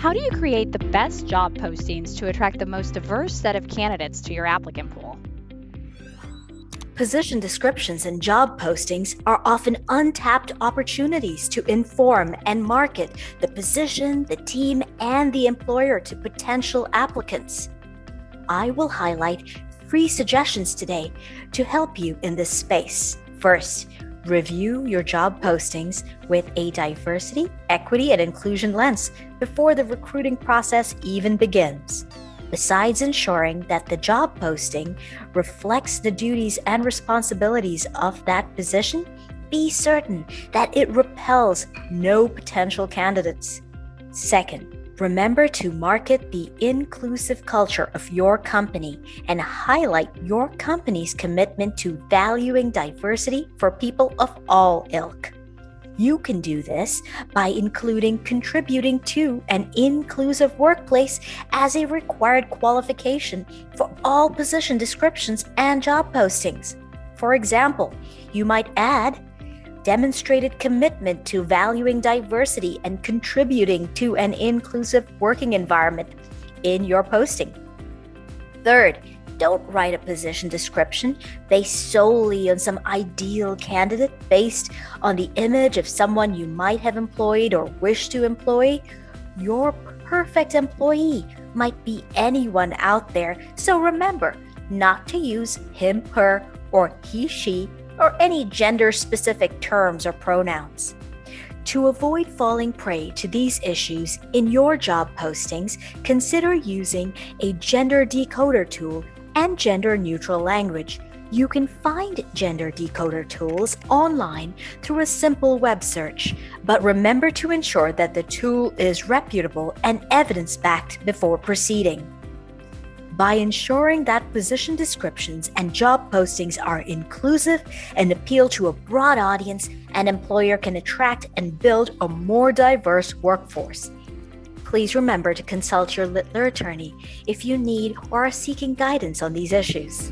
How do you create the best job postings to attract the most diverse set of candidates to your applicant pool? Position descriptions and job postings are often untapped opportunities to inform and market the position, the team, and the employer to potential applicants. I will highlight three suggestions today to help you in this space. First, review your job postings with a diversity, equity, and inclusion lens before the recruiting process even begins. Besides ensuring that the job posting reflects the duties and responsibilities of that position, be certain that it repels no potential candidates. Second, remember to market the inclusive culture of your company and highlight your company's commitment to valuing diversity for people of all ilk. You can do this by including contributing to an inclusive workplace as a required qualification for all position descriptions and job postings. For example, you might add demonstrated commitment to valuing diversity and contributing to an inclusive working environment in your posting. Third, don't write a position description based solely on some ideal candidate based on the image of someone you might have employed or wish to employ. Your perfect employee might be anyone out there, so remember not to use him, her, or he, she, or any gender specific terms or pronouns. To avoid falling prey to these issues in your job postings, consider using a gender decoder tool and gender neutral language. You can find gender decoder tools online through a simple web search, but remember to ensure that the tool is reputable and evidence backed before proceeding. By ensuring that position descriptions and job postings are inclusive and appeal to a broad audience, an employer can attract and build a more diverse workforce. Please remember to consult your Littler attorney if you need or are seeking guidance on these issues.